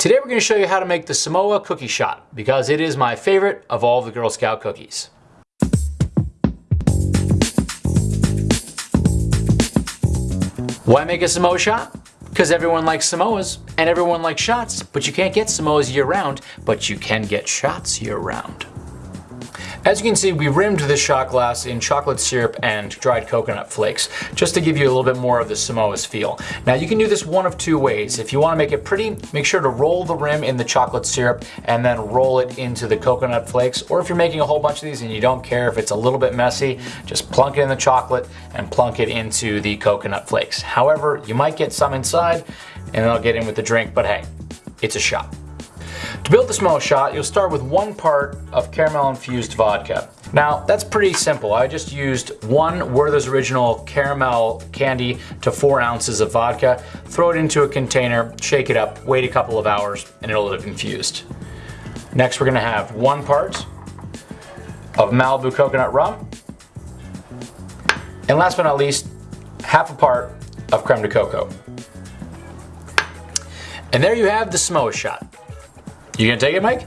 Today we're going to show you how to make the Samoa cookie shot because it is my favorite of all the Girl Scout cookies. Why make a Samoa shot? Because everyone likes Samoas and everyone likes shots, but you can't get Samoas year round, but you can get shots year round. As you can see, we rimmed this shot glass in chocolate syrup and dried coconut flakes, just to give you a little bit more of the Samoa's feel. Now you can do this one of two ways. If you want to make it pretty, make sure to roll the rim in the chocolate syrup and then roll it into the coconut flakes. Or if you're making a whole bunch of these and you don't care if it's a little bit messy, just plunk it in the chocolate and plunk it into the coconut flakes. However, you might get some inside and it'll get in with the drink, but hey, it's a shot. To build the Samoa shot, you'll start with one part of caramel infused vodka. Now, that's pretty simple. I just used one Werther's Original caramel candy to four ounces of vodka, throw it into a container, shake it up, wait a couple of hours, and it'll have infused. Next, we're gonna have one part of Malibu coconut rum, and last but not least, half a part of creme de coco. And there you have the Samoa shot. You gonna take it, Mike?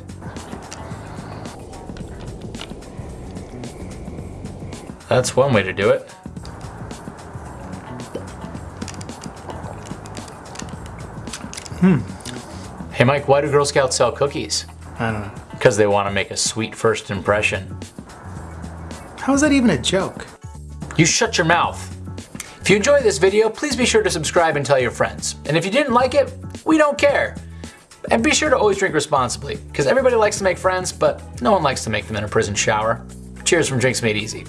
That's one way to do it. Hmm. Hey Mike, why do Girl Scouts sell cookies? I don't know. Because they want to make a sweet first impression. How is that even a joke? You shut your mouth. If you enjoyed this video, please be sure to subscribe and tell your friends. And if you didn't like it, we don't care. And be sure to always drink responsibly, because everybody likes to make friends, but no one likes to make them in a prison shower. Cheers from Drinks Made Easy.